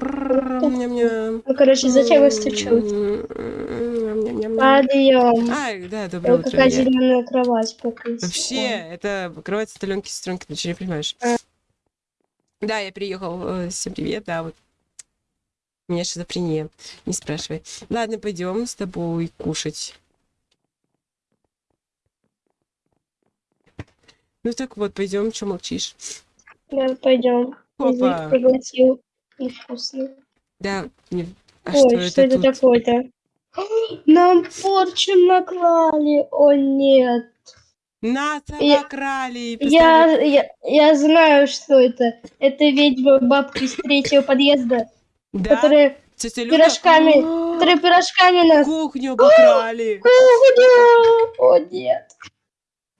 Ну, короче, зачем стучу? Ням-ням-ням. Подъем. Ай, да, доброе утро. какая зеленая кровать покрыть. Вообще, это кровать сталенки сестренки, ты что не понимаешь? А. Да, я приехал. Всем привет, да, вот. У меня шизофрения, не спрашивай. Ладно, пойдем с тобой кушать. Ну так вот, пойдем, что молчишь? Да, пойдем. Опа. пригласил. Да, не- а Ой, что, что, это, это такое-то? Нам порчу наклали. О, нет. Нас обокрали! Я, я, я знаю, что это. Это ведьма бабка из третьего подъезда, Да, которая, тетя Люда? пирожками- А, которая пирожками нас... Кухню обокрали! О, нет.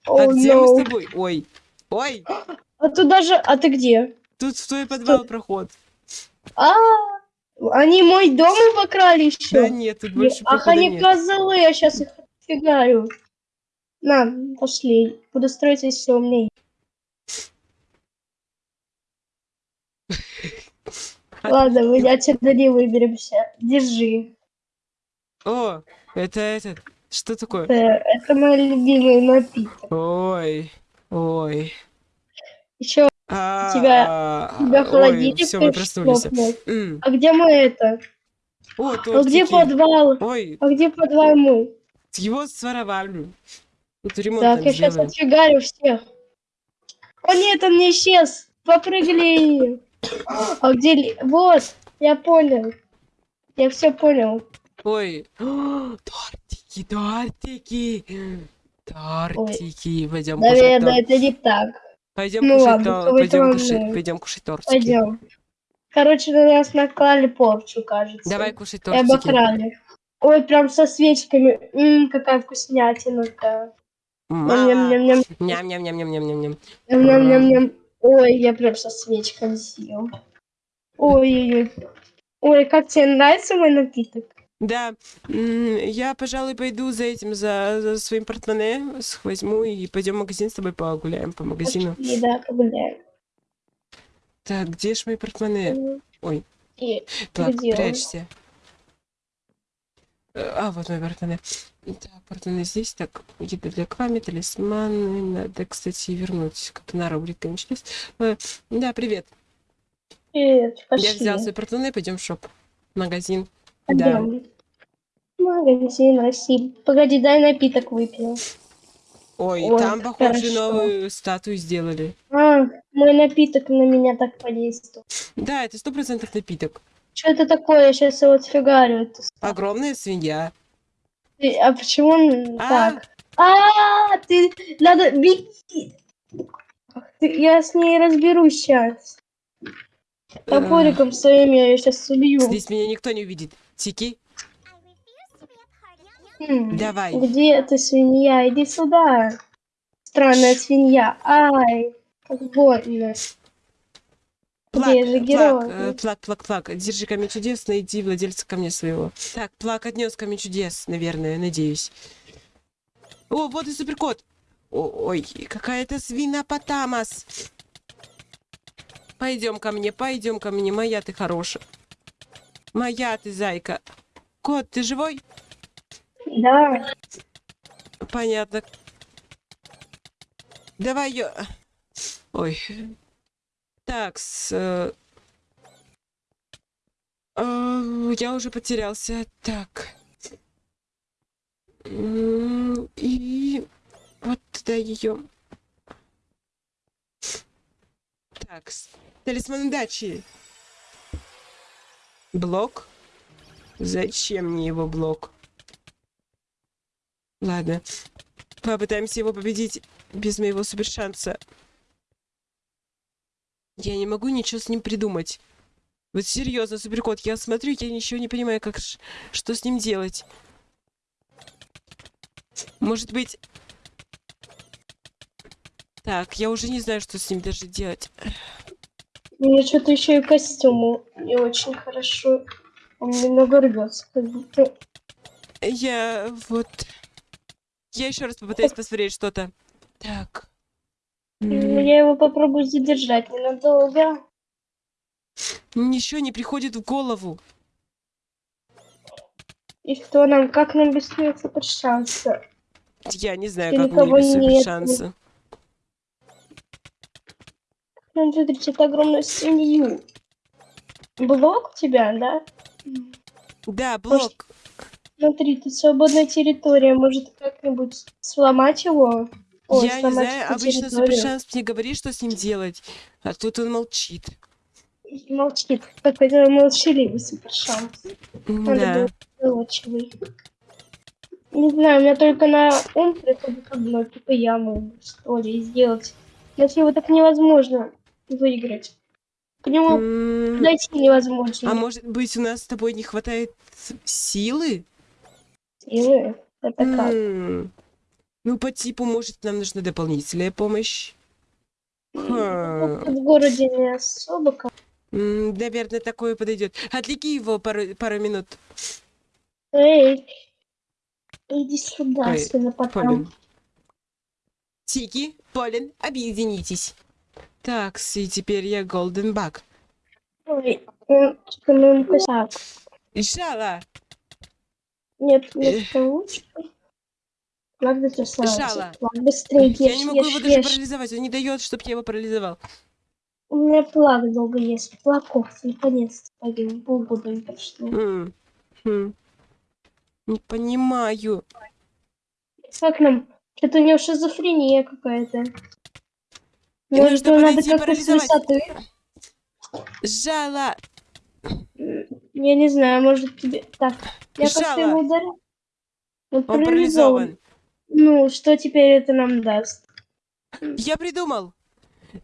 О, А где мы с тобой? Ой, ой, А туда же... А ты где? Тут в твой подвал проход. А, они мой дом обокрали еще. Да нет, тут больше Ах, они козлы, я сейчас их отфигаю. На, пошли. Буду строить всего умней. А- Ладно, мы отсюда не выберемся. Держи. О, это этот. Что такое? Это, это мой любимый напиток. Ой, ой. Еще А, тебя- тебя холодильник все, мы проснулись. А где мы это? О, А где подвал? Ой, А где подвал мой? его своровали. Тут ремонт Так, я сейчас сделали. отфигарю всех. О нет, он не исчез. Попрыгали. А где... Вот, я понял. Я все понял. Ой, О, тортики, тортики. Тортики. Пойдем Наверное, это не так. Пойдем Ну кушать ладно, кого-то Пойдем кушать, пойдем кушать тортики. Пойдем. Короче, на нас наклали порчу, кажется. Давай кушать И тортики. обокрали. Ой, прям со свечками. М, какая вкуснятина-то. Ням-ням-ням-ням-ням-ням. Ням-ням-ням-ням. Ой, я прям со свечками съел. Ой-ой-ой. Ой, как тебе нравится мой напиток? Да, я, пожалуй, пойду за этим, за, за своим портмоне, возьму и пойдем в магазин с тобой погуляем по магазину. Пошли, да, погуляем. Так, где ж мои портмоне? Ой. И Так, где он? прячься. Э, А, вот мои портмоне. Так, портмоне здесь. Так, еда для Квами, талисманы. Надо, кстати, вернуть. Как на рубрик, конечно. есть. Э, Да, привет. Привет, пошли. Я взял свои портмоне, пойдем в шоп. Магазин. Да. Магазин России. Погоди, дай напиток выпью. Ой, Ой, там, похоже, хорошо. новую статую сделали. А, мой напиток на меня так подействовал. Да, это сто процентов напиток. Что это такое? Я сейчас его отфигарю. Это с- Огромная свинья. А почему он А? так? А, ты надо беги. Я с ней разберусь сейчас. Топориком своим я ее сейчас убью. Здесь меня никто не увидит. Тики, М, давай. Где ты, свинья? Иди сюда. Странная свинья. Ай, как больно. Плак, Где же плак, герой? э, плак, плак, плак. Держи камень чудес, найди владельца камня своего. Так, плак отнес камень чудес, наверное, надеюсь. О, вот и суперкот. О, ой, какая-то свина Потамас. Пойдем ко мне, пойдем ко мне, моя ты хорошая. Моя ты зайка. Кот, ты живой? Да. Понятно. Давай ее. Ой. Так, с... э, э, я уже потерялся. Так. И вот туда ее. Так, талисман удачи. Блок? Зачем мне его блок? Ладно. Попытаемся его победить без моего супершанса. Я не могу ничего с ним придумать. Вот серьезно, суперкот, я смотрю, я ничего не понимаю, как что с ним делать. Может быть... Так, я уже не знаю, что с ним даже делать. Мне что-то еще и костюм не очень хорошо. Он немного рвется, как будто. Я вот... Я еще раз попытаюсь посмотреть что-то. Так. Я его попробую задержать ненадолго. Ничего не приходит в голову. И что нам, как нам быстрее совершаться? Я не знаю, И как мне без нет. шанса. Нам выиграть огромную свинью. Блок у тебя, да? Да, блок. Смотри, тут свободная территория. Может, как-нибудь сломать его? Ой, Я не знаю, обычно супершанс мне говорит, что с ним делать. А тут он молчит. Молчит. Какой-то молчаливый супершанс. Да. было заочивый. Не знаю, у меня только на ум приходит одно, типа яму, что ли, сделать. Иначе его так невозможно выиграть. К нему подойти невозможно. А может быть, у нас с тобой не хватает силы? Силы? Это как? Ну, по типу, может, нам нужна дополнительная помощь? Ха. В городе не особо как. Наверное, такое подойдет. Отвлеки его пару, пару минут, Эй, иди сюда, Ой, свинопотам. Полин. Тики, Полин, объединитесь. Так, и теперь я Голден Баг. Ой, он, ну, он так. Жала, Нет, нет. Надо красавица. Жало. Плак, быстрее ешь, я не могу ешь, его даже ешь. парализовать. Он не дает, чтобы я его парализовал. У меня плак долго есть. Плаков, наконец-то не прошло. М, хм. Не понимаю. Как нам? Что-то у него шизофрения какая-то. Может, нужно подойти и как-то с парализовать. высоты? Жала. Я не знаю, может тебе... Так, я Жало. его ударил. Он Он парализован. Ну, что теперь это нам даст? Я придумал.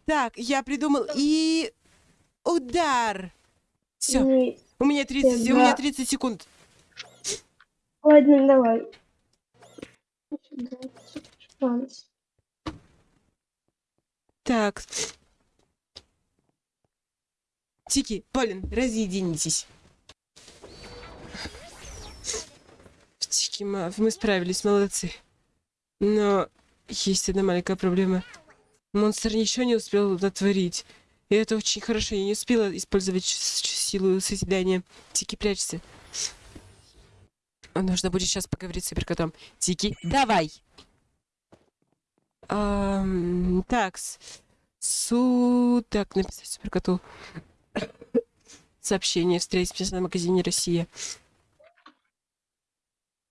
Так, я придумал. И... Удар. Все. Не- У меня 30, у Да. меня 30 секунд. Ладно, давай. Шанс. Так. Тики, Полин, разъединитесь. Тики, ма- мы справились, молодцы. Но есть одна маленькая проблема. Монстр ничего не успел натворить. И это очень хорошо. Я не успела использовать силу созидания. Тики, прячься. Нужно будет сейчас поговорить с суперкотом. Тики, давай! Ам, такс. Су... Так, написать суперкоту. Сообщение. Встретимся на магазине Россия.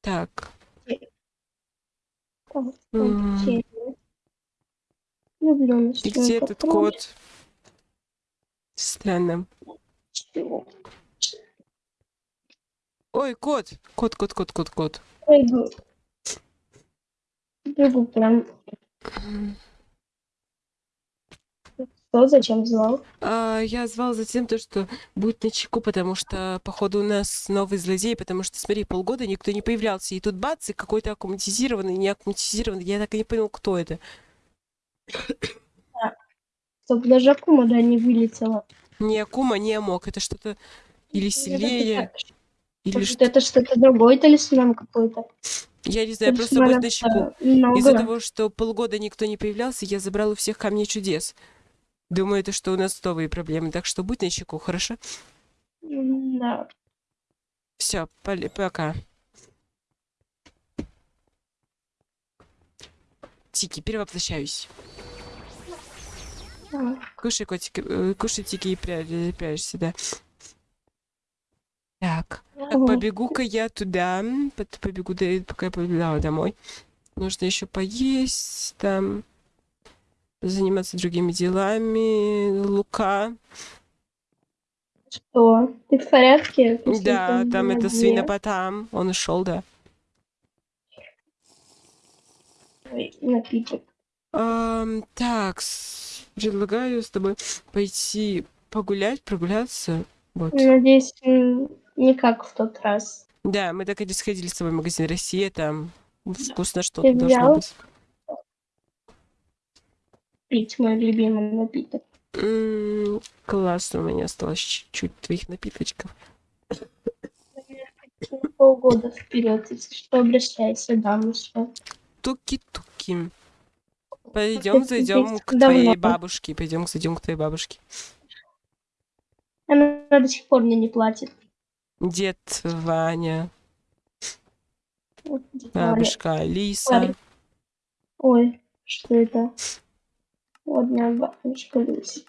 Так. О. Люблю И где этот кот? Странно. Чего? Ой, кот! Кот, кот, кот, кот, кот. Бегу. Бегу прям. Что, зачем звал? А, я звал за тем, то, что будет на чеку, потому что, походу, у нас новый злодей, потому что, смотри, полгода никто не появлялся, и тут бац, и какой-то аккуматизированный, не аккуматизированный, я так и не понял, кто это. Чтобы даже Акума да не вылетела. Не Акума, не Амок, это что-то или сильнее, или Может, что это что-то другое талисман какой-то. Я не знаю, просто будет на много. Из-за того, что полгода никто не появлялся, я забрал у всех камней чудес. Думаю, это что у нас новые проблемы, так что будь на чеку, хорошо? Да. Все, пока. Тики, перевоплощаюсь. А, Кушай, котик, э, кушай, Тики, и пря- прячься, да. Так, побегу-ка я туда, побегу, до- пока я побегала домой. Нужно еще поесть, там, заниматься другими делами, Лука. Что? Ты в порядке? После Да, там это свинопотам, он ушел, да. Ой, Напиток. Ам, так, предлагаю с тобой пойти погулять, прогуляться. Вот. Надеюсь, не как в тот раз. Да, мы так и не сходили с тобой в магазин Россия, там вкусно что-то должно взял? быть. Пить мой любимый напиток. М, классно, у меня осталось чуть-чуть твоих напиточков. На полгода вперед, если что, обращайся, дамочка. Туки-туки. Пойдем, зайдем к давно. твоей бабушке. Пойдем, зайдем к твоей бабушке. Она до сих пор мне не платит. Дед Ваня, Вот, бабушка Алиса. Ой, что это? Вот моя бабушка Люся.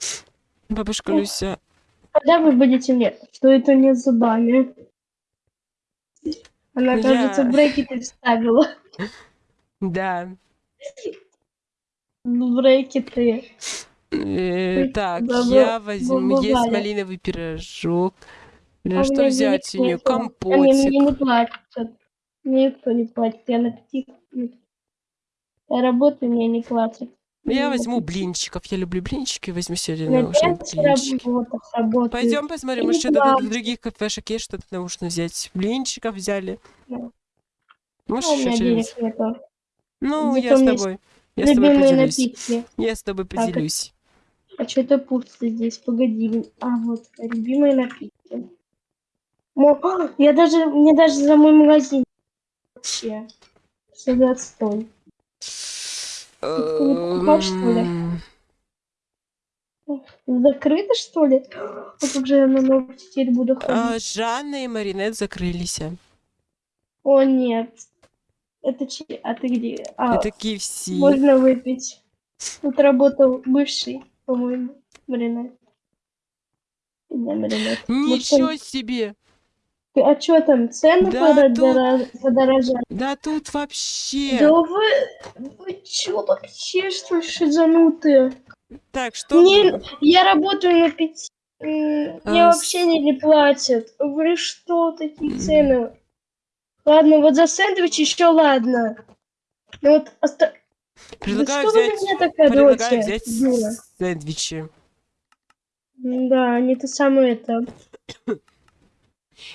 Бабушка Ох. Люся. Когда вы будете мне? Что это не зубами? Она, Я- кажется, брекеты вставила. Да. Брекеты. Э, Ой, так, я возьму. Есть малиновый пирожок. Бля, А что взять нету. Они Компотик. мне не платят. Мне никто не платит. Я на пяти. Я работаю, мне не платят. Я на возьму блинчиков. Я люблю блинчики. Возьму сегодня На наушные пять блинчики. Пойдем посмотрим, может, не что-то в других кафешек есть, что-то нужно взять. Блинчиков взяли. Да. Может, А еще нету. Ну, Зато я с тобой. Я с тобой поделюсь. напитки. Я с тобой Так, поделюсь. А что это пусто здесь? Погоди. А, вот, любимые напитки. Я даже, мне даже за мой магазин вообще. Что за отстой? покупал, что ли? Закрыто, что ли? А как же я на ногу теперь буду ходить? а, Жанна и Маринет закрылись. О, нет. Это че? А ты где? А, Это KFC. можно выпить. Тут работал бывший, по-моему, Маринет. Ничего себе! А что там, цены Да подора- подорожали? Да тут вообще... Да вы, вы чё вообще, что шизанутые? Так, что... Мне, я работаю на пяти, мне А, вообще не, не платят. Вы что, такие цены? Ладно, вот за сэндвич еще ладно. Ну вот, оста... Предлагаю да что вы взять... меня так Предлагаю взять дура? сэндвичи. Да, не то самое это.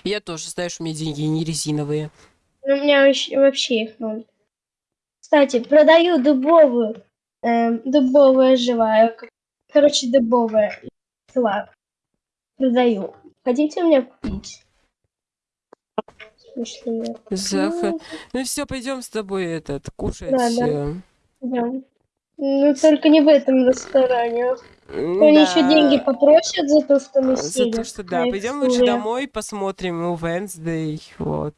Я тоже, знаешь, у меня деньги не резиновые. У меня вообще, их ноль. Кстати, продаю дубовую. эм, дубовая живая. Короче, дубовая. Флаг. Продаю. Хотите у меня купить? Смешные. Заха... Ну, Ну все, пойдем с тобой этот кушать. Да, да. э, да. Ну, только не в этом ресторане. М, Они да. еще деньги попросят за то, что мы За сели. то, что да. Пойдем лучше домой, посмотрим у Wednesday. Вот.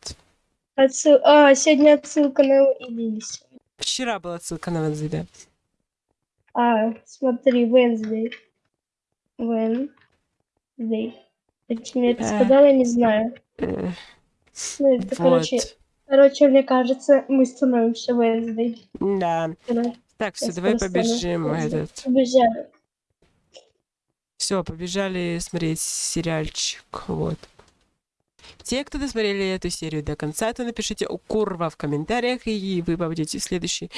Отсыл- А, сегодня отсылка на Элис. Вчера была ссылка на Wednesday, да. А, смотри, Wednesday. Wednesday. Почему я это Э. сказала, я не знаю. Э, Ну, это, короче, Вот. короче, мне кажется, мы становимся Wednesday. Да. Да, Так, все, я давай побежим. Этот. Побежали. Все, побежали смотреть сериальчик. Вот. Те, кто досмотрели эту серию до конца, то напишите «Курва» в комментариях, и вы попадете в следующий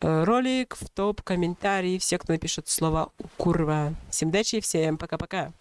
э, ролик в топ комментарии. Все, кто напишет слово «Курва». Всем удачи, всем пока-пока.